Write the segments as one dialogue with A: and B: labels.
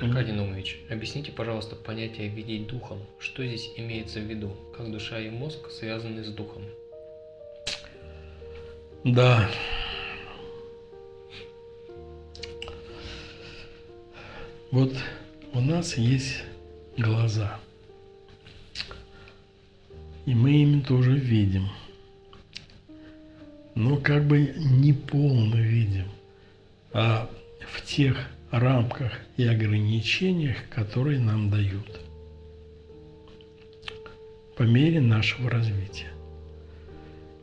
A: Аркадий Наумович, объясните, пожалуйста, понятие «видеть духом». Что здесь имеется в виду? Как душа и мозг связаны с духом?
B: Да. Вот у нас есть глаза. И мы ими тоже видим. Но как бы не полно видим, а в тех рамках и ограничениях, которые нам дают по мере нашего развития.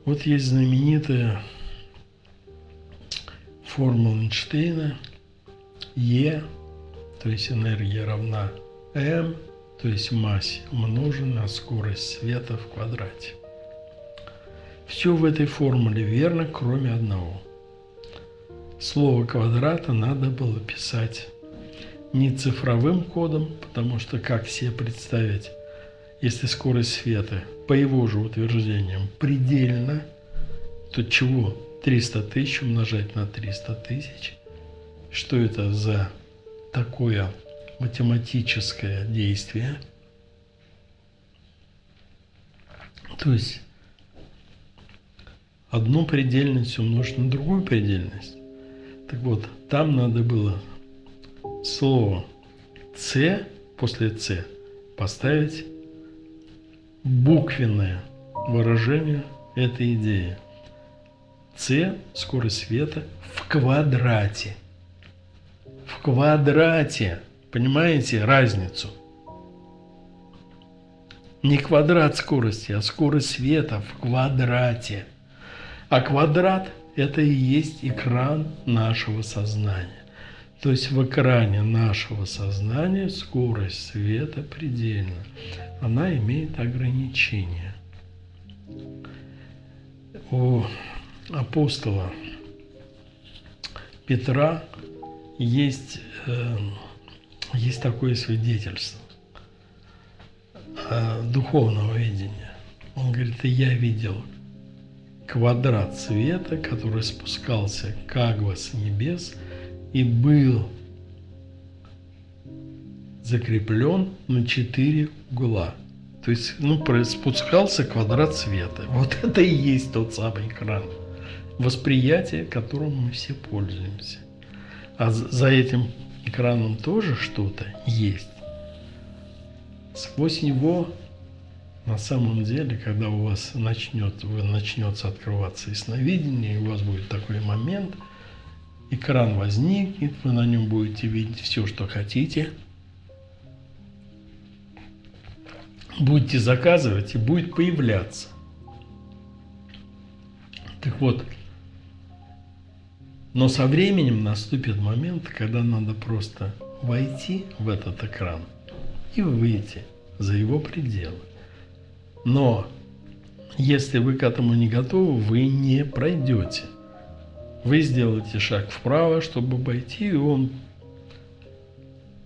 B: Вот есть знаменитая формула Эйнштейна Е, то есть энергия равна М, то есть массе, умноженная на скорость света в квадрате. Все в этой формуле верно, кроме одного. Слово квадрата надо было писать не цифровым кодом, потому что как себе представить, если скорость света, по его же утверждениям, предельно, то чего 300 тысяч умножать на 300 тысяч? Что это за такое математическое действие? То есть одну предельность умножить на другую предельность. Так вот, там надо было слово «ц» после «ц» поставить буквенное выражение этой идеи. С – скорость света в квадрате. В квадрате. Понимаете разницу? Не квадрат скорости, а скорость света в квадрате. А квадрат – это и есть экран нашего сознания. То есть в экране нашего сознания скорость света предельна. Она имеет ограничения. У апостола Петра есть, э, есть такое свидетельство э, духовного видения. Он говорит, и я видел квадрат света, который спускался как бы с небес и был закреплен на четыре угла. То есть, ну, спускался квадрат света. Вот это и есть тот самый экран. Восприятие, которым мы все пользуемся. А за этим экраном тоже что-то есть. Сквозь него на самом деле, когда у вас начнет, начнется открываться ясновидение, у вас будет такой момент, экран возникнет, вы на нем будете видеть все, что хотите. Будете заказывать и будет появляться. Так вот, но со временем наступит момент, когда надо просто войти в этот экран и выйти за его пределы. Но если вы к этому не готовы, вы не пройдете. Вы сделаете шаг вправо, чтобы обойти, и он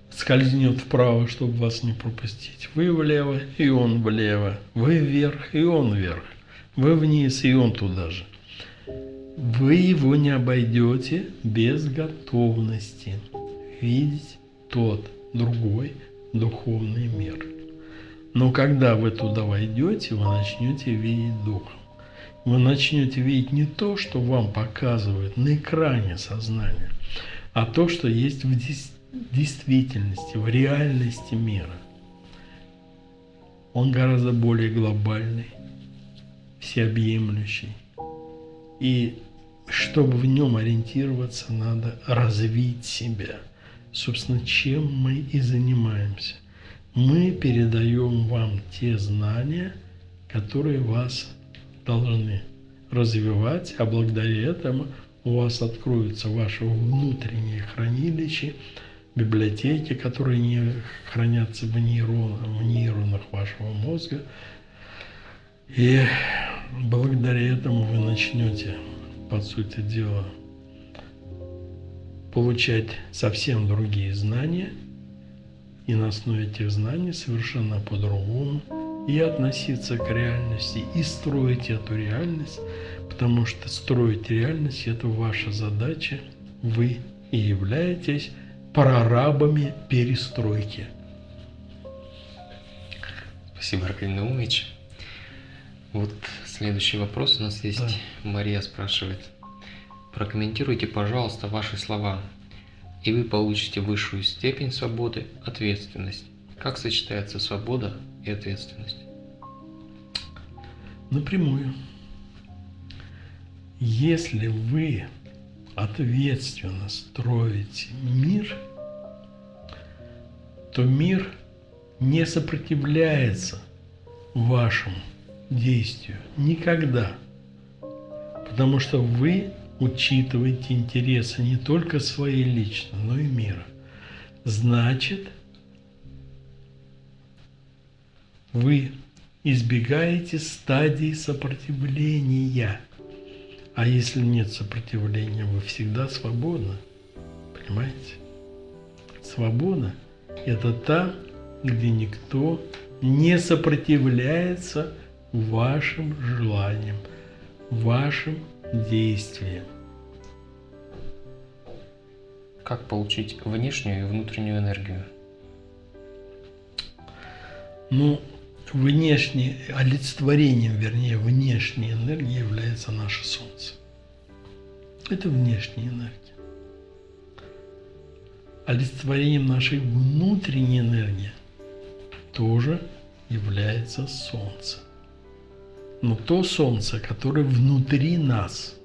B: скользнет вправо, чтобы вас не пропустить. Вы влево, и он влево. Вы вверх, и он вверх. Вы вниз, и он туда же. Вы его не обойдете без готовности видеть тот другой духовный мир. Но когда вы туда войдете, вы начнете видеть Духом. Вы начнете видеть не то, что вам показывают на экране сознания, а то, что есть в действительности, в реальности мира. Он гораздо более глобальный, всеобъемлющий. И чтобы в нем ориентироваться, надо развить себя. Собственно, чем мы и занимаемся – мы передаем вам те знания, которые вас должны развивать, а благодаря этому у вас откроются ваши внутренние хранилища, библиотеки, которые не хранятся в нейронах, в нейронах вашего мозга. И благодаря этому вы начнете, по сути дела, получать совсем другие знания – и на основе этих знаний совершенно по-другому и относиться к реальности, и строить эту реальность, потому что строить реальность – это ваша задача, вы и являетесь прорабами перестройки.
A: Спасибо, Аркадий Наумович. Вот следующий вопрос у нас есть.
B: Да.
A: Мария спрашивает. Прокомментируйте, пожалуйста, ваши слова, и вы получите высшую степень свободы, ответственность. Как сочетается свобода и ответственность?
B: Напрямую. Если вы ответственно строите мир, то мир не сопротивляется вашему действию никогда. Потому что вы учитываете интересы не только своей личной, но и мира. Значит, вы избегаете стадии сопротивления. А если нет сопротивления, вы всегда свободны. Понимаете? Свобода – это та, где никто не сопротивляется вашим желаниям, вашим действиям.
A: Как получить внешнюю и внутреннюю энергию?
B: Ну, внешне, олицетворением, вернее, внешней энергии является наше Солнце. Это внешняя энергия. Олицетворением нашей внутренней энергии тоже является Солнце. Но то Солнце, которое внутри нас.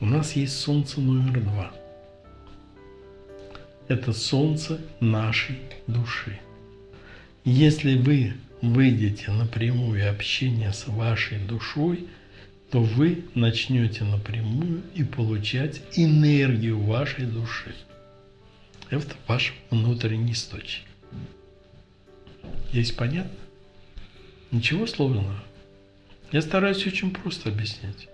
B: У нас есть Солнце номер два. Это Солнце нашей души. Если вы выйдете на прямое общение с вашей душой, то вы начнете напрямую и получать энергию вашей души. Это ваш внутренний источник. Есть понятно? Ничего сложного. Я стараюсь очень просто объяснять.